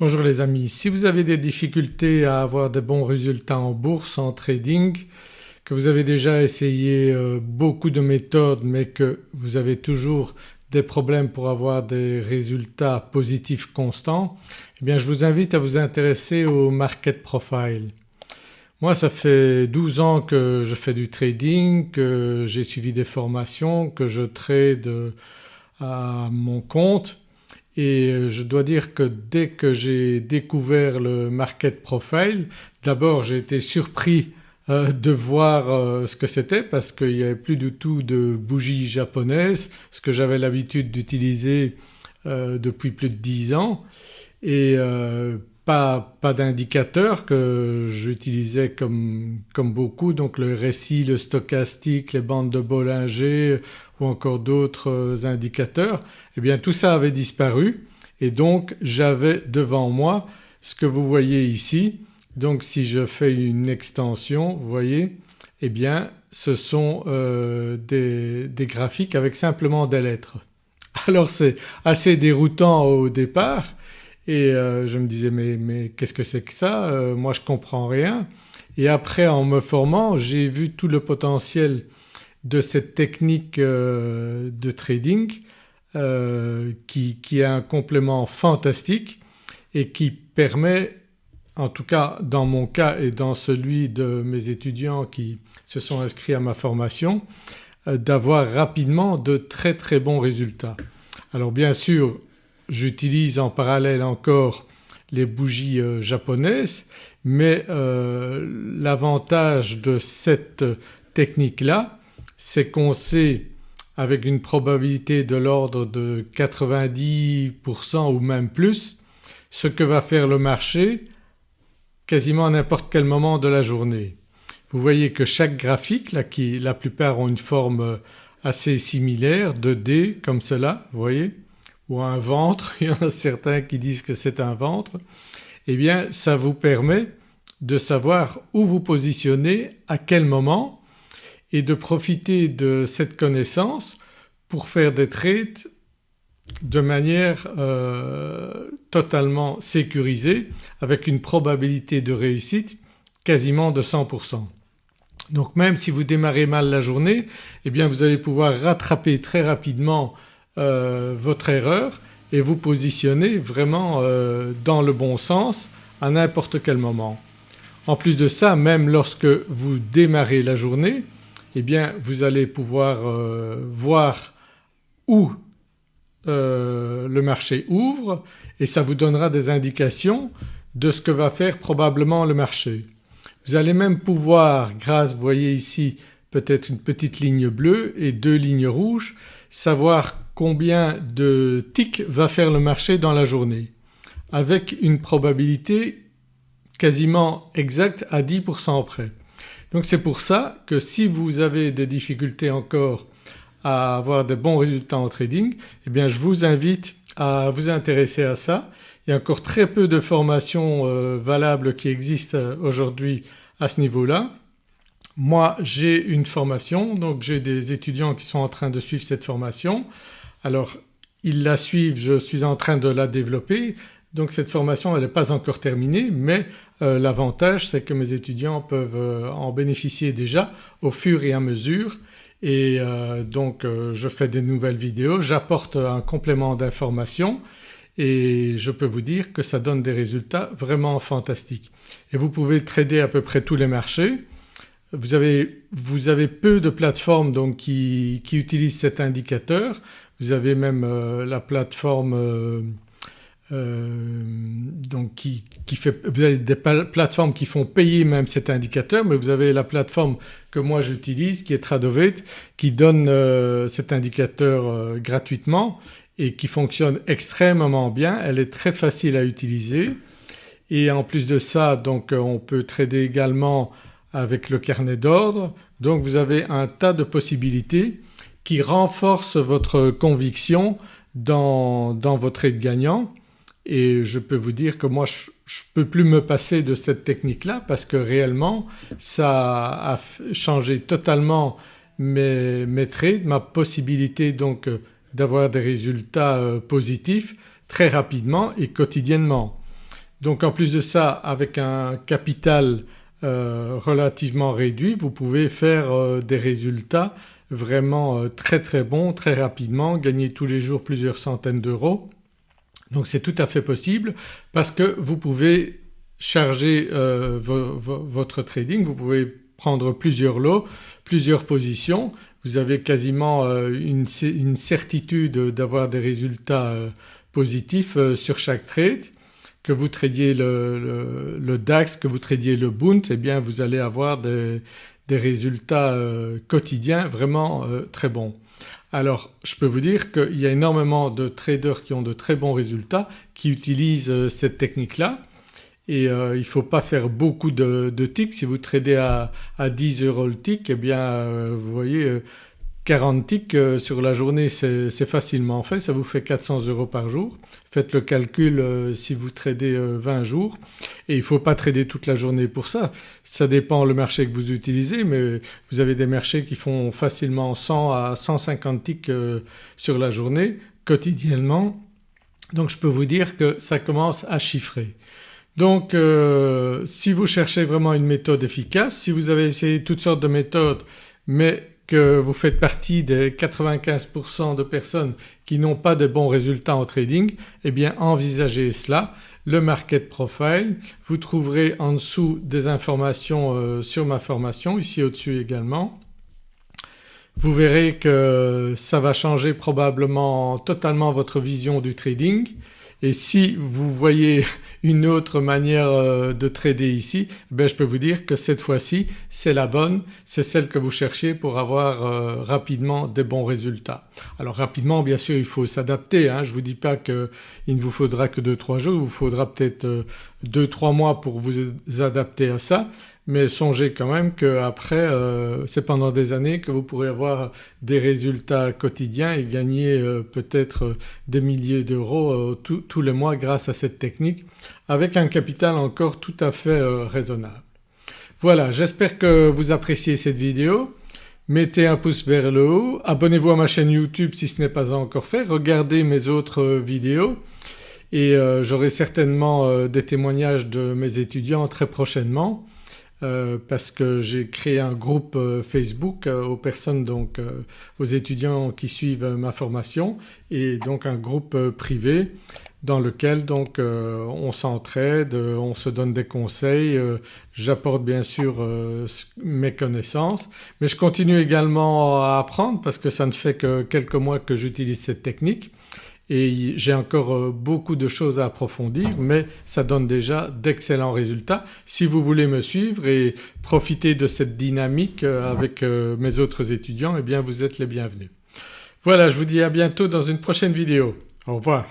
Bonjour les amis, si vous avez des difficultés à avoir de bons résultats en bourse, en trading, que vous avez déjà essayé euh, beaucoup de méthodes mais que vous avez toujours des problèmes pour avoir des résultats positifs constants eh bien je vous invite à vous intéresser au market profile. Moi ça fait 12 ans que je fais du trading, que j'ai suivi des formations, que je trade à mon compte et euh, je dois dire que dès que j'ai découvert le market profile d'abord j'ai été surpris euh, de voir euh, ce que c'était parce qu'il n'y avait plus du tout de bougies japonaises, ce que j'avais l'habitude d'utiliser depuis plus de 10 ans. Et pas, pas d'indicateur que j'utilisais comme, comme, beaucoup donc le récit, le stochastique, les bandes de Bollinger ou encore d'autres indicateurs eh bien tout ça avait disparu et donc j'avais devant moi ce que vous voyez ici. Donc si je fais une extension vous voyez eh bien ce sont euh, des, des graphiques avec simplement des lettres. Alors c'est assez déroutant au départ et euh, je me disais mais, mais qu'est-ce que c'est que ça? Euh, Moi je comprends rien et après en me formant j'ai vu tout le potentiel de cette technique euh, de trading qui, qui a un complément fantastique et qui permet en tout cas dans mon cas et dans celui de mes étudiants qui se sont inscrits à ma formation d'avoir rapidement de très très bons résultats. Alors bien sûr j'utilise en parallèle encore les bougies euh, japonaises mais euh, l'avantage de cette technique-là c'est qu'on sait avec une probabilité de l'ordre de 90% ou même plus ce que va faire le marché quasiment à n'importe quel moment de la journée. Vous voyez que chaque graphique la plupart ont une forme assez similaire de D comme cela vous voyez ou un ventre, il y en a certains qui disent que c'est un ventre, eh bien ça vous permet de savoir où vous positionnez, à quel moment et de profiter de cette connaissance pour faire des trades de manière euh, totalement sécurisée avec une probabilité de réussite quasiment de 100%. Donc même si vous démarrez mal la journée eh bien vous allez pouvoir rattraper très rapidement euh, votre erreur et vous positionner vraiment euh, dans le bon sens à n'importe quel moment. En plus de ça même lorsque vous démarrez la journée eh bien vous allez pouvoir euh, voir où le marché ouvre et ça vous donnera des indications de ce que va faire probablement le marché. Vous allez même pouvoir grâce vous voyez ici peut-être une petite ligne bleue et deux lignes rouges savoir combien de ticks va faire le marché dans la journée avec une probabilité quasiment exacte à 10% près. Donc c'est pour ça que si vous avez des difficultés encore à avoir de bons résultats en trading eh bien je vous invite à vous intéresser à ça. Il y a encore très peu de formations euh, valables qui existent euh, aujourd'hui à ce niveau-là moi j'ai une formation donc j'ai des étudiants qui sont en train de suivre cette formation. Alors ils la suivent, je suis en train de la développer donc cette formation elle n'est pas encore terminée mais euh, l'avantage c'est que mes étudiants peuvent euh, en bénéficier déjà au fur et à mesure et euh, donc je fais des nouvelles vidéos, j'apporte un complément d'information et je peux vous dire que ça donne des résultats vraiment fantastiques. Et vous pouvez trader à peu près tous les marchés vous avez, peu de plateformes donc qui, utilisent cet indicateur. Vous avez même euh, la plateforme euh, euh, donc qui, qui, fait, vous avez des plateformes qui font payer même cet indicateur mais vous avez la plateforme que moi j'utilise qui est Tradovate qui donne cet indicateur gratuitement et qui fonctionne extrêmement bien. Elle est très facile à utiliser. Et en plus de ça donc on peut trader également avec le carnet d'ordre. Donc vous avez un tas de possibilités qui renforcent votre conviction dans, dans votre trade gagnant et je peux vous dire que moi je ne peux plus me passer de cette technique-là parce que réellement ça a changé totalement mes, mes trades, ma possibilité donc d'avoir des résultats euh, positifs très rapidement et quotidiennement. Donc en plus de ça avec un capital euh, relativement réduit vous pouvez faire euh, des résultats vraiment très très bons très rapidement, gagner tous les jours plusieurs centaines d'euros. Donc c'est tout à fait possible parce que vous pouvez charger votre trading, vous pouvez prendre plusieurs lots, plusieurs positions, vous avez quasiment une, certitude d'avoir des résultats positif euh, sur chaque trade. Que vous tradiez le, DAX, que vous tradiez le Bund, eh bien vous allez avoir des, résultats euh, quotidiens vraiment euh, très bons. Alors je peux vous dire qu'il y a énormément de traders qui ont de très bons résultats qui utilisent cette technique-là et il faut pas faire beaucoup de, de ticks. Si vous tradez à, à 10 euros le tick eh bien vous voyez 40 ticks euh, sur la journée c'est facilement fait, ça vous fait 400 euros par jour. Faites le calcul euh, si vous tradez 20 euh, jours et il ne faut pas trader toute la journée pour ça. Ça dépend le marché que vous utilisez mais vous avez des marchés qui font facilement 100 à 150 ticks sur la journée quotidiennement. Donc je peux vous dire que ça commence à chiffrer. Donc si vous cherchez vraiment une méthode efficace, si vous avez essayé toutes sortes de méthodes mais que vous faites partie des 95% de personnes qui n'ont pas de bons résultats en trading eh bien envisagez cela. Le market profile, vous trouverez en dessous des informations euh, sur ma formation, ici au-dessus également. Vous verrez que ça va changer probablement totalement votre vision du trading et si vous voyez une autre manière euh, de trader ici ben je peux vous dire que cette fois-ci c'est la bonne, c'est celle que vous cherchez pour avoir euh, rapidement des bons résultats. Alors rapidement bien sûr il faut s'adapter, hein. je ne vous dis pas qu'il ne vous faudra que 2-3 jours, il vous faudra peut-être 2-3 euh, mois pour vous adapter à ça mais songez quand même qu'après euh, c'est pendant des années que vous pourrez avoir des résultats quotidiens et gagner euh, peut-être des milliers d'euros euh, tous les mois grâce à cette technique avec un capital encore tout à fait raisonnable. Voilà j'espère que vous appréciez cette vidéo. Mettez un pouce vers le haut, abonnez-vous à ma chaîne YouTube si ce n'est pas encore fait, regardez mes autres vidéos et j'aurai certainement des témoignages de mes étudiants très prochainement. Euh, parce que j'ai créé un groupe euh, Facebook euh, aux personnes donc aux étudiants qui suivent ma formation et donc un groupe privé dans lequel donc on s'entraide, on se donne des conseils, j'apporte bien sûr mes connaissances mais je continue également à apprendre parce que ça ne fait que quelques mois que j'utilise cette technique et j'ai encore euh, beaucoup de choses à approfondir mais ça donne déjà d'excellents résultats. Si vous voulez me suivre et profiter de cette dynamique euh, avec euh, mes autres étudiants eh bien vous êtes les bienvenus. Voilà je vous dis à bientôt dans une prochaine vidéo. Au revoir.